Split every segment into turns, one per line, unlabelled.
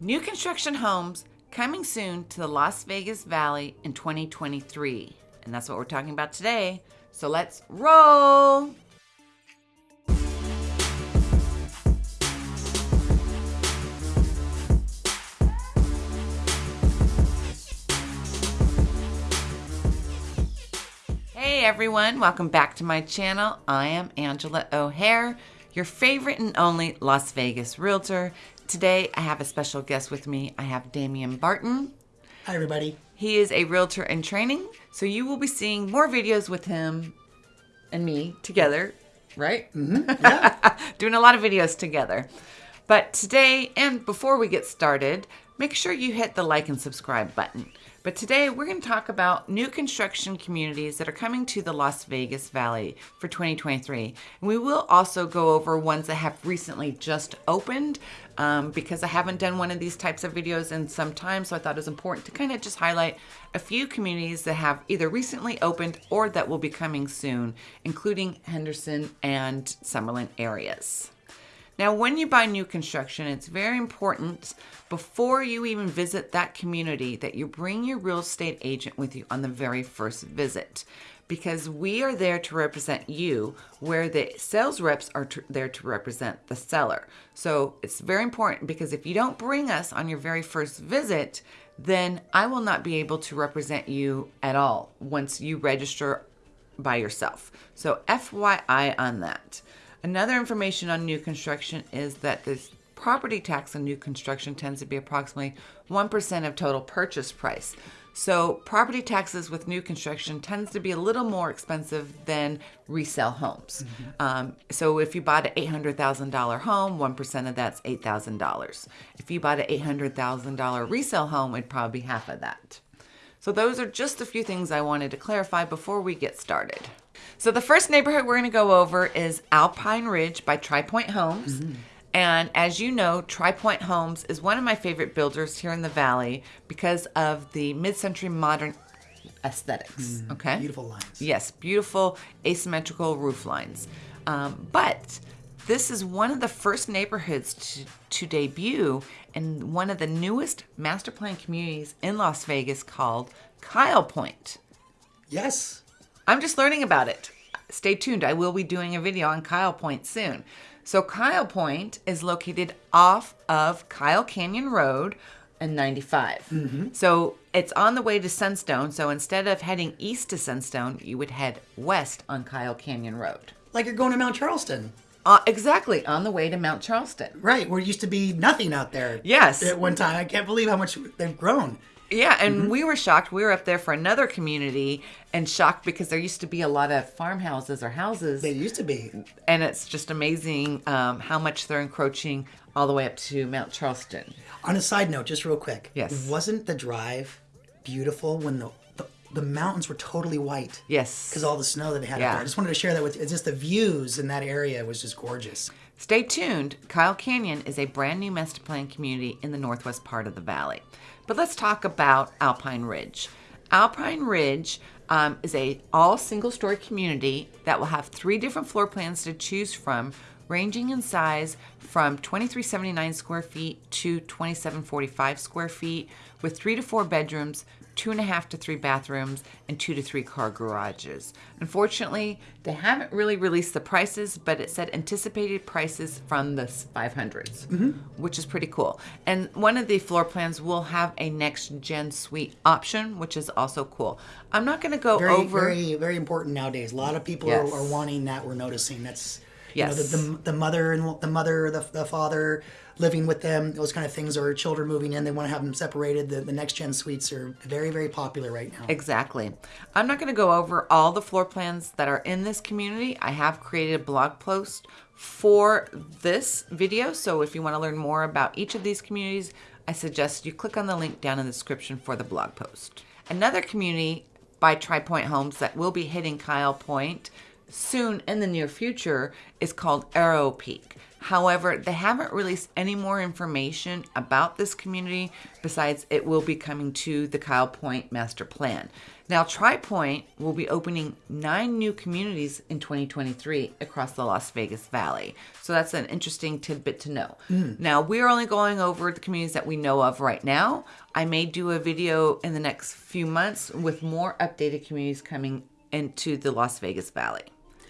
New construction homes coming soon to the Las Vegas Valley in 2023. And that's what we're talking about today. So let's roll. Hey everyone, welcome back to my channel. I am Angela O'Hare, your favorite and only Las Vegas realtor. Today I have a special guest with me. I have Damian Barton.
Hi, everybody.
He is a realtor in training, so you will be seeing more videos with him and me together, right?
Mm-hmm. Yeah.
Doing a lot of videos together. But today, and before we get started, make sure you hit the like and subscribe button. But today we're going to talk about new construction communities that are coming to the Las Vegas Valley for 2023. And we will also go over ones that have recently just opened um, because I haven't done one of these types of videos in some time. So I thought it was important to kind of just highlight a few communities that have either recently opened or that will be coming soon, including Henderson and Summerlin areas. Now, when you buy new construction, it's very important before you even visit that community that you bring your real estate agent with you on the very first visit because we are there to represent you where the sales reps are to, there to represent the seller. So it's very important because if you don't bring us on your very first visit, then I will not be able to represent you at all once you register by yourself. So FYI on that. Another information on new construction is that this property tax on new construction tends to be approximately 1% of total purchase price. So property taxes with new construction tends to be a little more expensive than resale homes. Mm-hmm. Um, so if you bought an $800,000 home, 1% of that's $8,000. If you bought an $800,000 resale home, it'd probably be half of that. So those are just a few things I wanted to clarify before we get started. So the first neighborhood we're going to go over is Alpine Ridge by Tri Pointe Homes. Mm-hmm. And as you know, Tri Pointe Homes is one of my favorite builders here in the valley because of the mid-century modern aesthetics. Mm, okay,
beautiful lines.
Yes, beautiful asymmetrical roof lines. Um, but this is one of the first neighborhoods to, to debut in one of the newest master plan communities in Las Vegas called Kyle Point.
Yes.
I'm just learning about it. Stay tuned. I will be doing a video on Kyle Point soon. So Kyle Point is located off of Kyle Canyon Road and 95. Mm-hmm. So it's on the way to Sunstone. So instead of heading east to Sunstone, you would head west on Kyle Canyon Road.
Like you're going to Mount Charleston.
Uh, exactly, on the way to Mount Charleston.
Right, where it used to be nothing out there.
Yes.
At one time. I can't believe how much they've grown.
Yeah, and mm-hmm. we were shocked. We were up there for another community and shocked because there used to be a lot of farmhouses or houses.
They used to be.
And it's just amazing um, how much they're encroaching all the way up to Mount Charleston.
On a side note, just real quick.
Yes.
Wasn't the drive beautiful when the the, the mountains were totally white?
Yes.
Because all the snow that they had yeah. there. I just wanted to share that with you. It's just the views in that area was just gorgeous.
Stay tuned. Kyle Canyon is a brand new master plan community in the northwest part of the valley. But let's talk about Alpine Ridge. Alpine Ridge um, is a all single story community that will have three different floor plans to choose from ranging in size from 2379 square feet to 2745 square feet with three to four bedrooms two and a half to three bathrooms, and two to three car garages. Unfortunately, they haven't really released the prices, but it said anticipated prices from the 500s, mm-hmm. which is pretty cool. And one of the floor plans will have a next gen suite option, which is also cool. I'm not going to go
very,
over.
Very, very important nowadays. A lot of people yes. are, are wanting that. We're noticing that's yes. You know, the, the, the mother and the mother, the, the father living with them, those kind of things, or children moving in, they want to have them separated. The, the next gen suites are very, very popular right now.
Exactly. I'm not going to go over all the floor plans that are in this community. I have created a blog post for this video. So if you want to learn more about each of these communities, I suggest you click on the link down in the description for the blog post. Another community by Tri Pointe Homes that will be hitting Kyle Point soon in the near future is called Arrow Peak. However, they haven't released any more information about this community besides it will be coming to the Kyle Point Master Plan. Now, Tri Pointe will be opening nine new communities in 2023 across the Las Vegas Valley. So that's an interesting tidbit to know. Mm. Now, we're only going over the communities that we know of right now. I may do a video in the next few months with more updated communities coming into the Las Vegas Valley.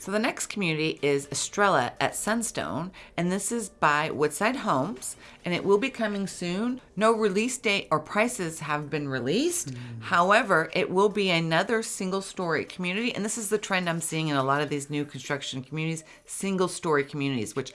So the next community is Estrella at Sunstone, and this is by Woodside Homes, and it will be coming soon. No release date or prices have been released. Mm. However, it will be another single story community, and this is the trend I'm seeing in a lot of these new construction communities, single story communities, which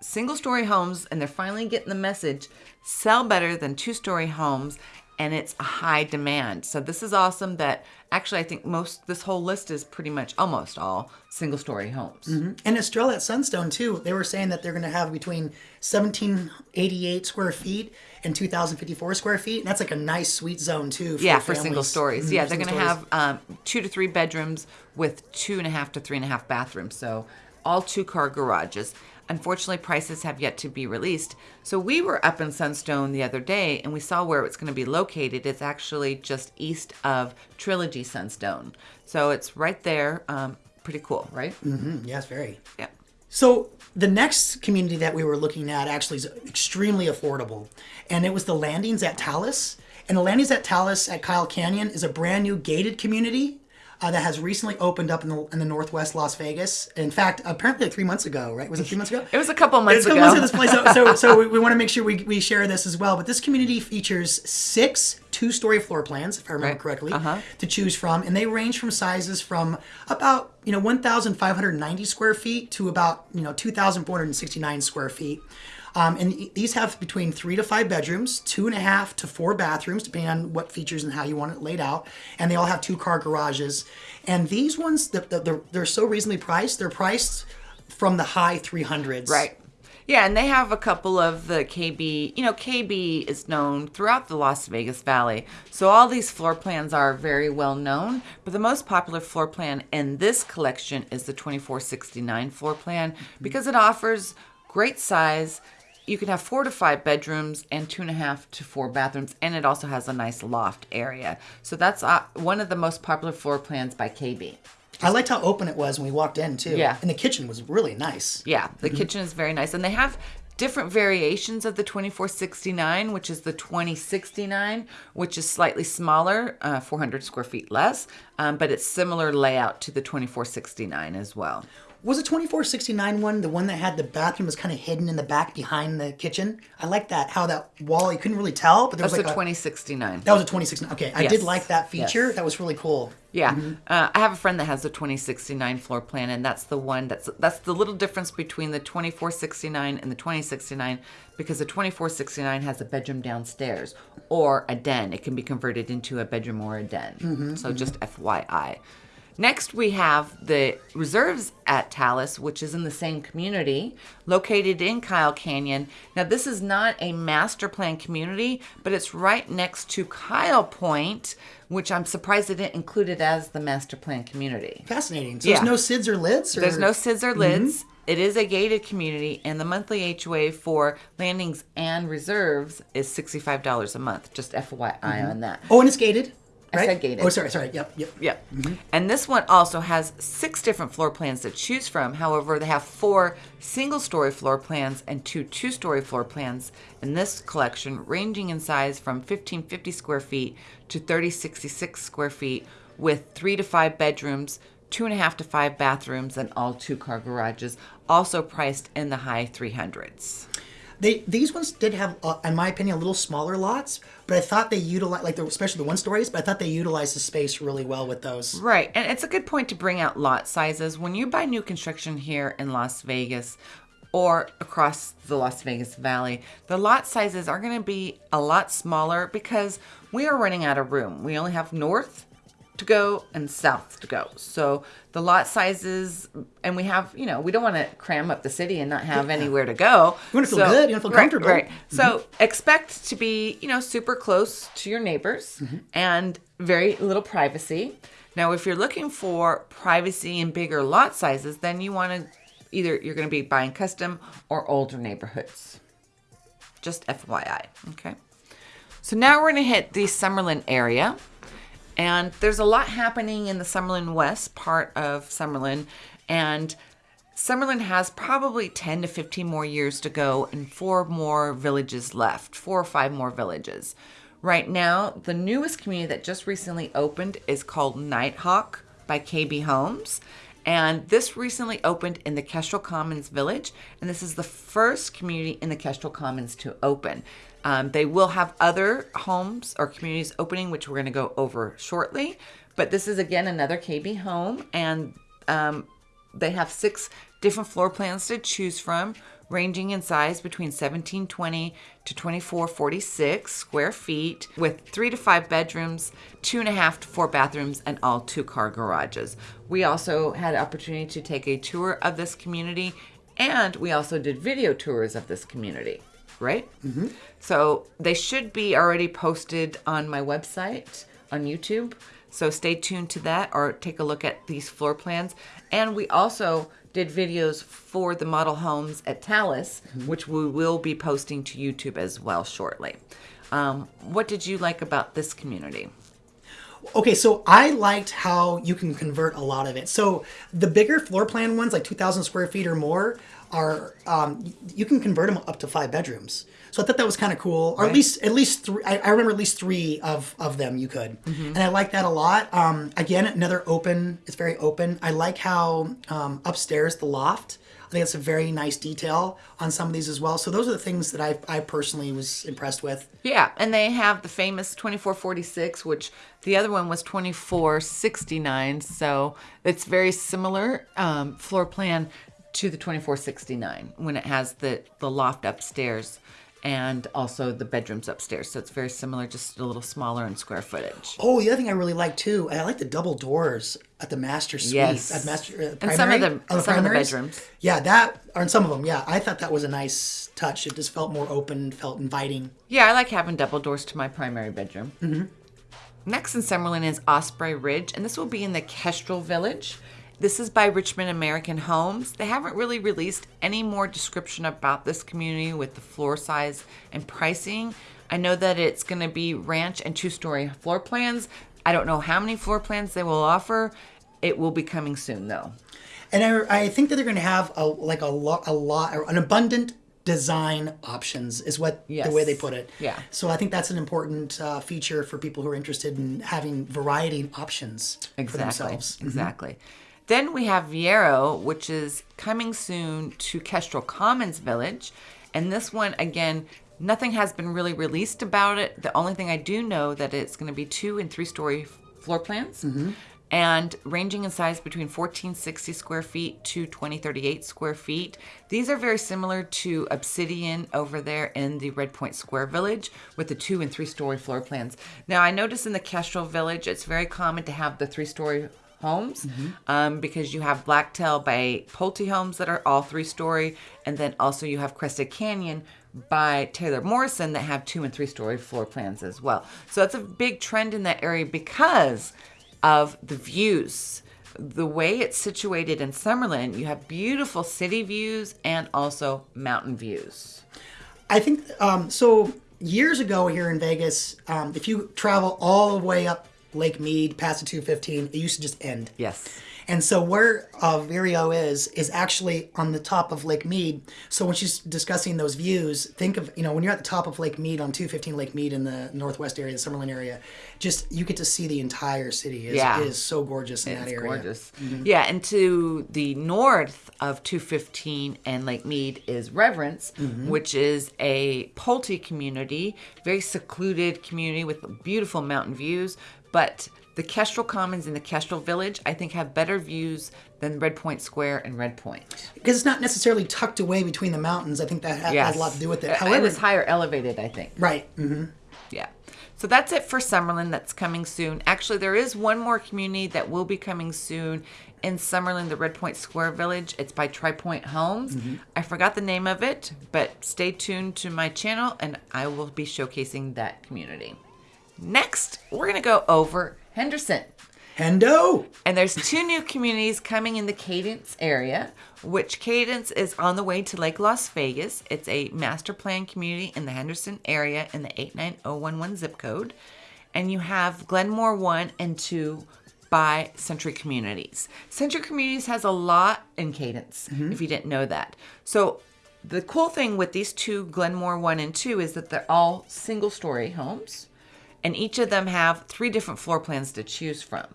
single story homes, and they're finally getting the message, sell better than two story homes and it's a high demand. So this is awesome that actually I think most this whole list is pretty much almost all single story homes.
Mm-hmm. And Estrella at Sunstone too, they were saying that they're going to have between 1788 square feet and 2054 square feet. And that's like a nice sweet zone too.
For yeah, for single stories. Mm-hmm, yeah, they're going to have um, two to three bedrooms with two and a half to three and a half bathrooms. So all two car garages. Unfortunately, prices have yet to be released. So we were up in Sunstone the other day and we saw where it's going to be located. It's actually just east of Trilogy Sunstone. So it's right there. Um, pretty cool, right?
Mm-hmm. Yes, very.
Yeah.
So the next community that we were looking at actually is extremely affordable, and it was the Landings at Talus. And the Landings at Talus at Kyle Canyon is a brand new gated community uh, that has recently opened up in the, in the Northwest Las Vegas. In fact, apparently like three months ago, right? Was it three months ago?
it was a couple months
ago.
It
was a couple months ago. This place. So, so, so we, we want to make sure we, we share this as well. But this community features six two-story floor plans, if I remember right. correctly, uh-huh. to choose from, and they range from sizes from about you know 1,590 square feet to about you know 2,469 square feet. Um, and these have between three to five bedrooms, two and a half to four bathrooms, depending on what features and how you want it laid out. And they all have two car garages. And these ones, they're, they're so reasonably priced. They're priced from the high 300s.
Right. Yeah, and they have a couple of the KB. You know, KB is known throughout the Las Vegas Valley. So all these floor plans are very well known. But the most popular floor plan in this collection is the 2469 floor plan because it offers great size, you can have four to five bedrooms and two and a half to four bathrooms, and it also has a nice loft area. So that's uh, one of the most popular floor plans by KB.
I liked how open it was when we walked in too.
Yeah,
and the kitchen was really nice.
Yeah, the mm-hmm. kitchen is very nice, and they have different variations of the 2469, which is the 2069, which is slightly smaller, uh, 400 square feet less, um, but it's similar layout to the 2469 as well.
Was the 2469 one the one that had the bathroom was kind of hidden in the back behind the kitchen? I like that. How that wall you couldn't really tell, but there
That's
was like
a 2069.
That was a 2069. Okay, I yes. did like that feature. Yes. That was really cool.
Yeah, mm-hmm. uh, I have a friend that has the 2069 floor plan, and that's the one that's that's the little difference between the 2469 and the 2069 because the 2469 has a bedroom downstairs or a den. It can be converted into a bedroom or a den. Mm-hmm, so mm-hmm. just FYI. Next, we have the reserves at Talus, which is in the same community, located in Kyle Canyon. Now, this is not a master plan community, but it's right next to Kyle Point, which I'm surprised they didn't include it as the master plan community.
Fascinating. So yeah. there's no SIDS or LIDs? Or?
There's no SIDS or LIDs. Mm-hmm. It is a gated community, and the monthly HOA for landings and reserves is $65 a month. Just FYI mm-hmm. on that.
Oh, and it's gated?
Right? I said gated.
Oh, sorry, sorry. Yep, yep.
Yep. Mm-hmm. And this one also has six different floor plans to choose from. However, they have four single story floor plans and two two story floor plans in this collection, ranging in size from 1550 square feet to 3066 square feet, with three to five bedrooms, two and a half to five bathrooms, and all two car garages, also priced in the high 300s.
They these ones did have, uh, in my opinion, a little smaller lots, but I thought they utilized like especially the one stories. But I thought they utilized the space really well with those.
Right, and it's a good point to bring out lot sizes when you buy new construction here in Las Vegas or across the Las Vegas Valley, the lot sizes are going to be a lot smaller because we are running out of room. We only have north, to go and south to go. So the lot sizes, and we have, you know, we don't want to cram up the city and not have anywhere to go.
You want to feel so, good. You want to feel comfortable.
Right. right. Mm-hmm. So expect to be, you know, super close to your neighbors mm-hmm. and very little privacy. Now, if you're looking for privacy and bigger lot sizes, then you want to either you're going to be buying custom or older neighborhoods. Just FYI. Okay. So now we're going to hit the Summerlin area. And there's a lot happening in the Summerlin West part of Summerlin. And Summerlin has probably 10 to 15 more years to go and four more villages left, four or five more villages. Right now, the newest community that just recently opened is called Nighthawk by KB Homes. And this recently opened in the Kestrel Commons Village. And this is the first community in the Kestrel Commons to open. Um, they will have other homes or communities opening, which we're going to go over shortly. But this is again another KB home, and um, they have six different floor plans to choose from, ranging in size between 1720 to 2446 square feet, with three to five bedrooms, two and a half to four bathrooms, and all two car garages. We also had opportunity to take a tour of this community, and we also did video tours of this community right? Mm-hmm. So they should be already posted on my website on YouTube. So stay tuned to that or take a look at these floor plans. And we also did videos for the model homes at Talus, mm-hmm. which we will be posting to YouTube as well shortly. Um, what did you like about this community?
Okay, so I liked how you can convert a lot of it. So the bigger floor plan ones, like 2,000 square feet or more, are um, you can convert them up to five bedrooms. So I thought that was kind of cool, or right. at least at least three. I, I, remember at least three of of them you could, mm-hmm. and I like that a lot. Um, again, another open. It's very open. I like how um, upstairs the loft. I think that's a very nice detail on some of these as well. So those are the things that I, I personally was impressed with.
Yeah, and they have the famous 2446, which the other one was 2469. So it's very similar um, floor plan to the 2469 when it has the, the loft upstairs and also the bedrooms upstairs. So it's very similar, just a little smaller in square footage.
Oh, the other thing I really like too, I like the double doors at the master suite.
Yes,
at master uh,
and some of the, oh, some of the bedrooms.
Yeah, that or in some of them. Yeah, I thought that was a nice touch. It just felt more open, felt inviting.
Yeah, I like having double doors to my primary bedroom.
Mm-hmm.
Next in Summerlin is Osprey Ridge, and this will be in the Kestrel Village. This is by Richmond American Homes. They haven't really released any more description about this community with the floor size and pricing. I know that it's going to be ranch and two story floor plans. I don't know how many floor plans they will offer. It will be coming soon though.
And I, I think that they're going to have a like a lot, a lot, an abundant design options is what yes. the way they put it.
Yeah.
So I think that's an important uh, feature for people who are interested in having variety options
exactly.
for themselves.
Mm-hmm. Exactly. Mm-hmm. Then we have Viero, which is coming soon to Kestrel Commons Village. And this one, again, nothing has been really released about it. The only thing I do know that it's going to be two and three story floor plans.
Mm-hmm.
And ranging in size between 1460 square feet to 2038 square feet. These are very similar to Obsidian over there in the Red Point Square Village with the two and three story floor plans. Now, I notice in the Kestrel Village, it's very common to have the three story homes mm-hmm. um, because you have Blacktail by Pulte Homes that are all three story, and then also you have Crested Canyon by Taylor Morrison that have two and three story floor plans as well. So that's a big trend in that area because of the views. The way it's situated in Summerlin, you have beautiful city views and also mountain views.
I think um, so. Years ago here in Vegas, um, if you travel all the way up Lake Mead past the 215, it used to just end.
Yes.
And so where uh, Viero is is actually on the top of Lake Mead. So when she's discussing those views, think of you know when you're at the top of Lake Mead on 215 Lake Mead in the northwest area, the Summerlin area, just you get to see the entire city. It's,
yeah,
it is so gorgeous in that area.
Gorgeous. Mm-hmm. Yeah, and to the north of 215 and Lake Mead is Reverence, mm-hmm. which is a Pulte community, very secluded community with beautiful mountain views but the Kestrel Commons in the Kestrel Village, I think, have better views than Red Point Square and Red Point.
Because it's not necessarily tucked away between the mountains. I think that has, yes. has a lot to do with it. However,
and it's higher elevated, I think.
Right. Mm-hmm.
Yeah. So that's it for Summerlin that's coming soon. Actually, there is one more community that will be coming soon in Summerlin, the Red Point Square Village. It's by Tri Pointe Homes. Mm-hmm. I forgot the name of it, but stay tuned to my channel and I will be showcasing that community. Next, we're going to go over Henderson.
Hendo.
And there's two new communities coming in the Cadence area, which Cadence is on the way to Lake Las Vegas. It's a master plan community in the Henderson area in the 89011 zip code. And you have Glenmore 1 and 2 by Century Communities. Century Communities has a lot in Cadence, mm-hmm. if you didn't know that. So the cool thing with these two Glenmore 1 and 2 is that they're all single story homes and each of them have three different floor plans to choose from.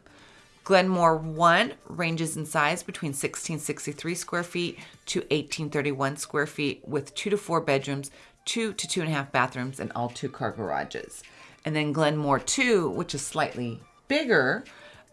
Glenmore 1 ranges in size between 1663 square feet to 1831 square feet with two to four bedrooms, two to two and a half bathrooms, and all two car garages. And then Glenmore 2, which is slightly bigger,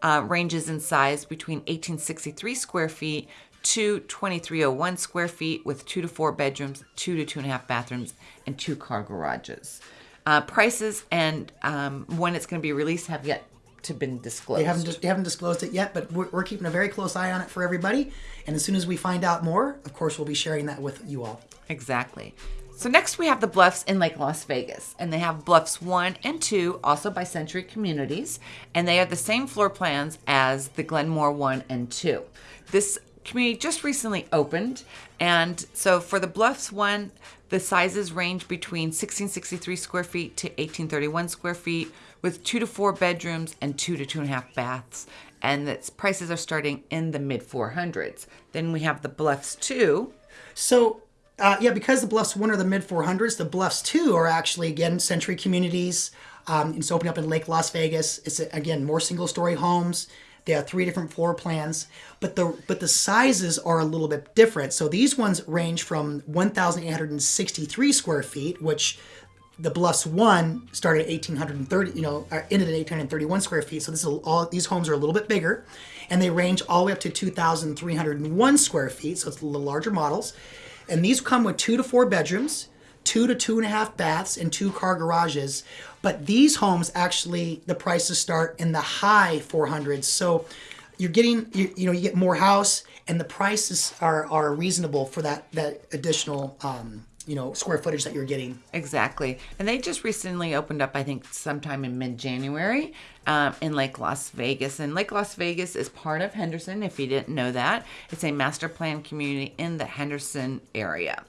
uh, ranges in size between 1863 square feet to 2301 square feet with two to four bedrooms, two to two and a half bathrooms, and two car garages. Uh, prices and um, when it's going to be released have yet to been disclosed.
They haven't they haven't disclosed it yet, but we're, we're, keeping a very close eye on it for everybody. And as soon as we find out more, of course, we'll be sharing that with you all.
Exactly. So next we have the Bluffs in Lake Las Vegas, and they have Bluffs one and two, also by Century Communities, and they have the same floor plans as the Glenmore one and two. This community just recently opened, and so for the Bluffs one, the sizes range between 1663 square feet to 1831 square feet with two to four bedrooms and two to two and a half baths. And its prices are starting in the mid 400s. Then we have the Bluffs 2.
So, uh, yeah, because the Bluffs 1 are the mid 400s, the Bluffs 2 are actually, again, Century Communities. Um, it's opening up in Lake Las Vegas. It's, again, more single story homes. They have three different floor plans, but the but the sizes are a little bit different. So these ones range from 1,863 square feet, which the Bluffs one started at 1830, you know, uh, ended at 1831 square feet. So this is all these homes are a little bit bigger, and they range all the way up to 2,301 square feet. So it's the larger models, and these come with two to four bedrooms, two to two and a half baths, and two car garages. But these homes actually the prices start in the high 400s. So you're getting you, you know you get more house, and the prices are are reasonable for that that additional. Um, you know square footage that you're getting
exactly and they just recently opened up i think sometime in mid-january um, in lake las vegas and lake las vegas is part of henderson if you didn't know that it's a master plan community in the henderson area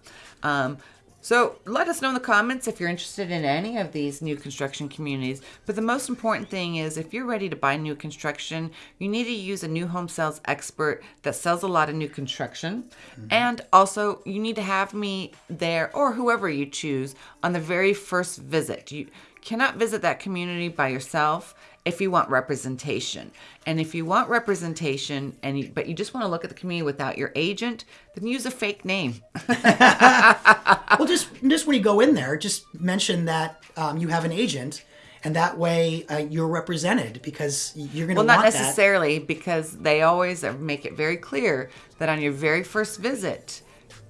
um, so let us know in the comments if you're interested in any of these new construction communities. But the most important thing is if you're ready to buy new construction, you need to use a new home sales expert that sells a lot of new construction. Mm-hmm. And also you need to have me there or whoever you choose on the very first visit. You cannot visit that community by yourself if you want representation. And if you want representation and you, but you just want to look at the community without your agent, then use a fake name.
well, just just when you go in there, just mention that um, you have an agent. And that way uh, you're represented because you're going to.
Well, not necessarily that. because they always make it very clear that on your very first visit,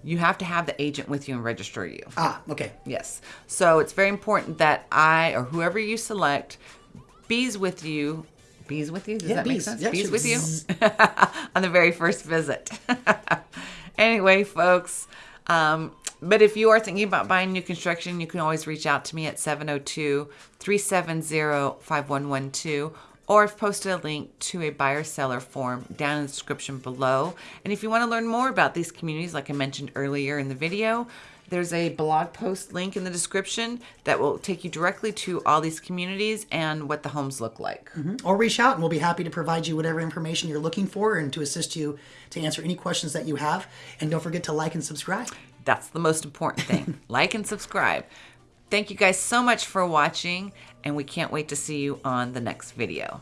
you have to have the agent with you and register you.
Ah, okay.
Yes. So it's very important that I or whoever you select bees with you. Bees with you? Does yeah, that bees. make sense? Bees with you on the very first visit. anyway, folks. Um, but if you are thinking about buying new construction, you can always reach out to me at 702 370 5112 or I've posted a link to a buyer seller form down in the description below. And if you want to learn more about these communities, like I mentioned earlier in the video, there's a blog post link in the description that will take you directly to all these communities and what the homes look like.
Mm-hmm. Or reach out and we'll be happy to provide you whatever information you're looking for and to assist you to answer any questions that you have. And don't forget to like and subscribe.
That's the most important thing. like and subscribe. Thank you guys so much for watching, and we can't wait to see you on the next video.